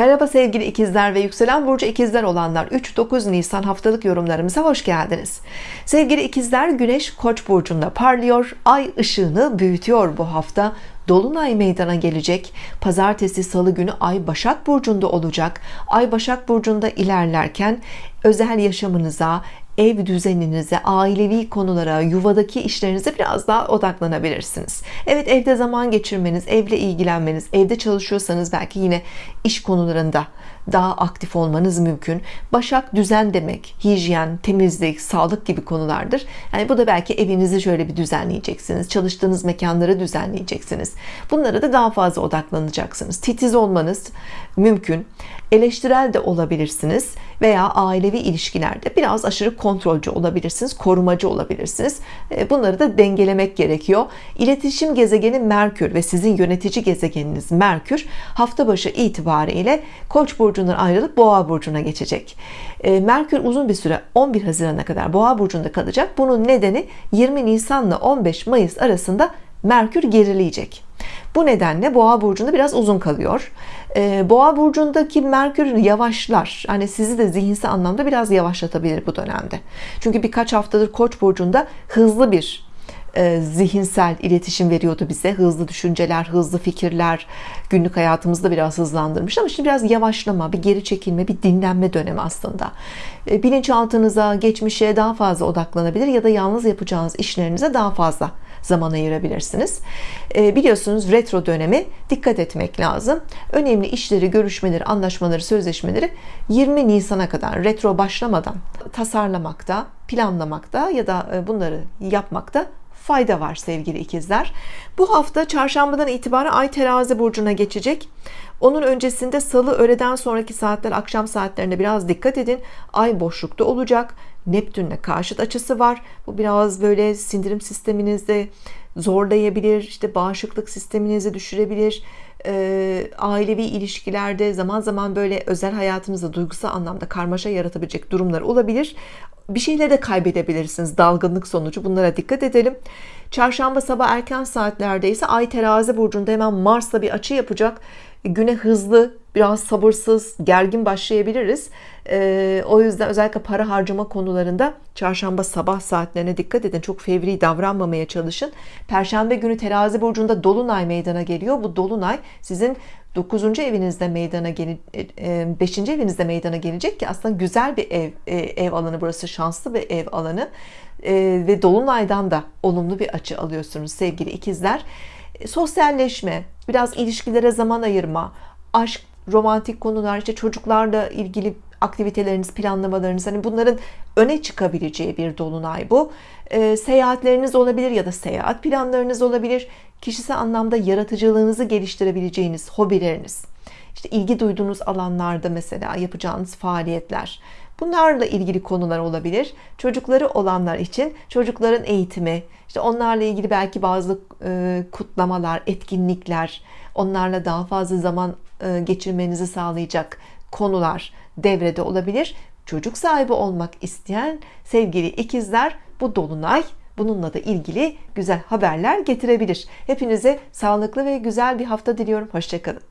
Merhaba sevgili ikizler ve yükselen burcu ikizler olanlar. 3-9 Nisan haftalık yorumlarımıza hoş geldiniz. Sevgili ikizler Güneş Koç burcunda parlıyor. Ay ışığını büyütüyor bu hafta. Dolunay meydana gelecek. Pazartesi salı günü Ay Başak Burcu'nda olacak. Ay Başak Burcu'nda ilerlerken özel yaşamınıza ev düzeninize, ailevi konulara, yuvadaki işlerinize biraz daha odaklanabilirsiniz. Evet evde zaman geçirmeniz, evle ilgilenmeniz, evde çalışıyorsanız belki yine iş konularında daha aktif olmanız mümkün. Başak düzen demek, hijyen, temizlik, sağlık gibi konulardır. Yani bu da belki evinizi şöyle bir düzenleyeceksiniz. Çalıştığınız mekanları düzenleyeceksiniz. Bunlara da daha fazla odaklanacaksınız. Titiz olmanız mümkün. Eleştirel de olabilirsiniz veya ailevi ilişkilerde biraz aşırı kontrolcü olabilirsiniz, korumacı olabilirsiniz. E, bunları da dengelemek gerekiyor. İletişim gezegeni Merkür ve sizin yönetici gezegeniniz Merkür hafta başı itibariyle Koç burcundan ayrılıp Boğa burcuna geçecek. E, Merkür uzun bir süre 11 Haziran'a kadar Boğa burcunda kalacak. Bunun nedeni 20 Nisan ile 15 Mayıs arasında Merkür gerileyecek. Bu nedenle Boğa burcunda biraz uzun kalıyor. Ee, Boğa burcundaki Merkür yavaşlar. Hani sizi de zihinsel anlamda biraz yavaşlatabilir bu dönemde. Çünkü birkaç haftadır Koç burcunda hızlı bir e, zihinsel iletişim veriyordu bize hızlı düşünceler hızlı fikirler günlük hayatımızda biraz hızlandırmış ama şimdi biraz yavaşlama bir geri çekilme bir dinlenme dönemi aslında e, bilinçaltınıza geçmişe daha fazla odaklanabilir ya da yalnız yapacağınız işlerinize daha fazla zaman ayırabilirsiniz. E, biliyorsunuz retro dönemi dikkat etmek lazım. Önemli işleri görüşmeleri anlaşmaları sözleşmeleri 20 Nisan'a kadar retro başlamadan tasarlamakta planlamakta ya da bunları yapmakta fayda var sevgili ikizler. Bu hafta çarşambadan itibaren ay terazi burcuna geçecek. Onun öncesinde salı öğleden sonraki saatler akşam saatlerine biraz dikkat edin. Ay boşlukta olacak. Neptünle karşıt açısı var. Bu biraz böyle sindirim sisteminizde zorlayabilir işte bağışıklık sisteminizi düşürebilir e, ailevi ilişkilerde zaman zaman böyle özel hayatınızda duygusal anlamda karmaşa yaratabilecek durumlar olabilir. Bir şeyleri de kaybedebilirsiniz. Dalgınlık sonucu. Bunlara dikkat edelim. Çarşamba sabah erken saatlerde ise ay terazi burcunda hemen Mars'la bir açı yapacak. Güne hızlı biraz sabırsız gergin başlayabiliriz ee, o yüzden özellikle para harcama konularında çarşamba sabah saatlerine dikkat edin çok fevri davranmamaya çalışın perşembe günü terazi burcunda dolunay meydana geliyor bu dolunay sizin 9. evinizde meydana gel 5. E, evinizde meydana gelecek ki aslında güzel bir ev e, ev alanı burası şanslı bir ev alanı e, ve dolunaydan da olumlu bir açı alıyorsunuz sevgili ikizler sosyalleşme biraz ilişkilere zaman ayırma aşk romantik konular işte çocuklarla ilgili aktiviteleriniz planlamalarınız hani bunların öne çıkabileceği bir dolunay bu. E, seyahatleriniz olabilir ya da seyahat planlarınız olabilir. Kişisel anlamda yaratıcılığınızı geliştirebileceğiniz hobileriniz işte ilgi duyduğunuz alanlarda mesela yapacağınız faaliyetler bunlarla ilgili konular olabilir. Çocukları olanlar için çocukların eğitimi işte onlarla ilgili belki bazı e, kutlamalar etkinlikler onlarla daha fazla zaman geçirmenizi sağlayacak konular devrede olabilir. Çocuk sahibi olmak isteyen sevgili ikizler bu dolunay bununla da ilgili güzel haberler getirebilir. Hepinize sağlıklı ve güzel bir hafta diliyorum. Hoşçakalın